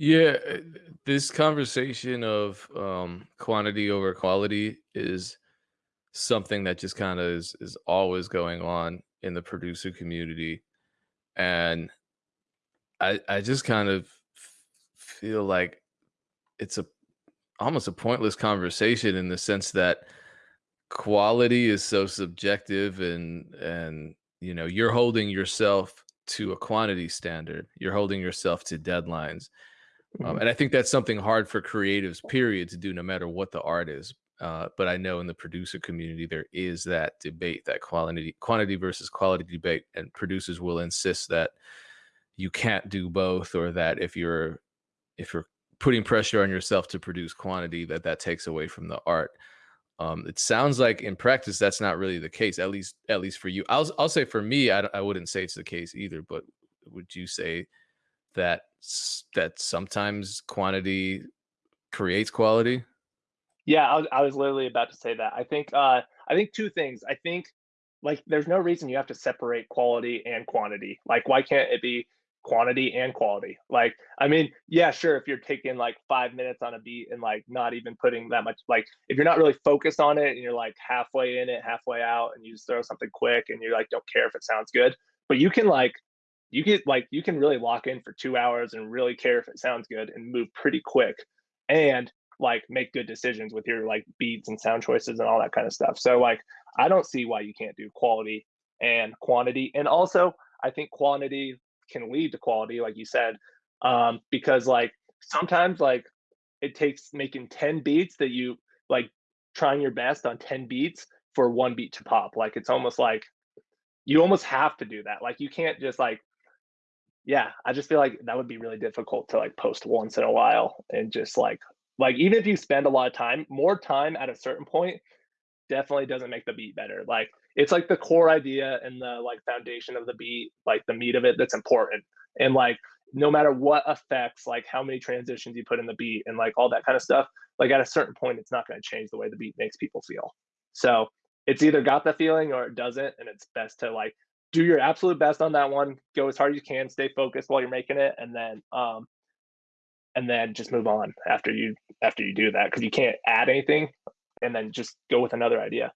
Yeah, uh, this conversation of um, quantity over quality is something that just kind of is is always going on in the producer community, and I I just kind of feel like it's a almost a pointless conversation in the sense that quality is so subjective and and you know you're holding yourself to a quantity standard. You're holding yourself to deadlines um, Mhm. and I think that's something hard for creatives, period, to do no matter what the art is. Uh, but I know in the producer community there is that debate, that quality quantity versus quality debate, and producers will insist that you can't do both, or that if you're if you're putting pressure on yourself to produce quantity, that that takes away from the art. Um, it sounds like in practice that's not really the case, at least at least for you. I'll I'll say for me, I, I wouldn't say it's the case either. But would you say that that sometimes quantity creates quality. Yeah, I was I was literally about to say that. I think uh I think two things. I think like there's no reason you have to separate quality and quantity. Like why can't it be quantity and quality? Like I mean, yeah, sure if you're taking like 5 minutes on a beat and like not even putting that much like if you're not really focused on it and you're like halfway in it, halfway out and you just throw something quick and you like don't care if it sounds good, but you can like you get like you can really lock in for 2 hours and really care if it sounds good and move pretty quick and like make good decisions with your like beats and sound choices and all that kind of stuff. So like I don't see why you can't do quality and quantity. And also I think quantity can lead to quality, like you said, um, because like sometimes like it takes making 10 beats that you like trying your best on 10 beats for one beat to pop. Like it's almost like you almost have to do that. Like you can't just like yeah, I just feel like that would be really difficult to like post once in a while and just like like even if you spend a lot of time, more time at a certain point definitely doesn't make the beat better. Like it's like the core idea and the like foundation of the beat, like the meat of it that's important. And like no matter what effects, like how many transitions you put in the beat and like all that kind of stuff, like at a certain point it's not going to change the way the beat makes people feel. So it's either got the feeling or it doesn't, and it's best to like do your absolute best on that one, go as hard as you can, stay focused while you're making it, and then um and then just move on after you after you do that because you can't add anything and then just go with another idea.